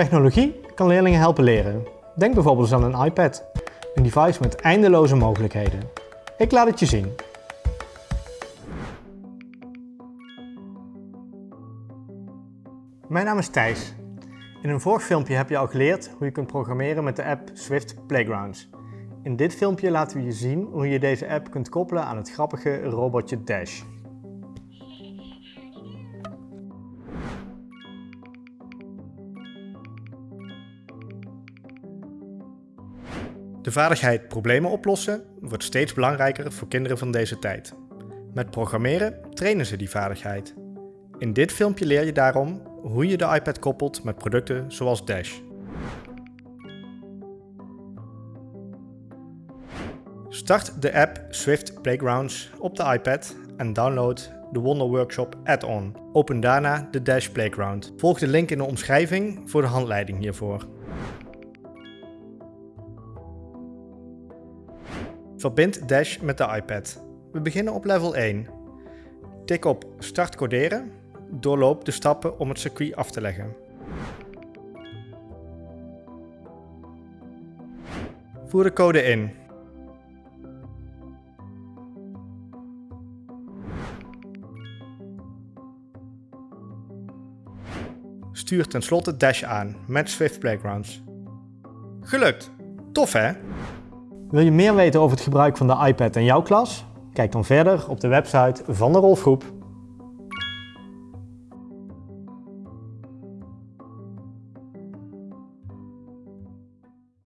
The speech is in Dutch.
Technologie kan leerlingen helpen leren. Denk bijvoorbeeld aan een iPad. Een device met eindeloze mogelijkheden. Ik laat het je zien. Mijn naam is Thijs. In een vorig filmpje heb je al geleerd hoe je kunt programmeren met de app Swift Playgrounds. In dit filmpje laten we je zien hoe je deze app kunt koppelen aan het grappige robotje Dash. De vaardigheid problemen oplossen wordt steeds belangrijker voor kinderen van deze tijd. Met programmeren trainen ze die vaardigheid. In dit filmpje leer je daarom hoe je de iPad koppelt met producten zoals Dash. Start de app Swift Playgrounds op de iPad en download de Wonder Workshop add-on. Open daarna de Dash Playground. Volg de link in de omschrijving voor de handleiding hiervoor. Verbind Dash met de iPad. We beginnen op level 1. Tik op Start coderen. Doorloop de stappen om het circuit af te leggen. Voer de code in. Stuur tenslotte Dash aan met Swift Playgrounds. Gelukt! Tof hè? Wil je meer weten over het gebruik van de iPad in jouw klas? Kijk dan verder op de website van de Rolfgroep.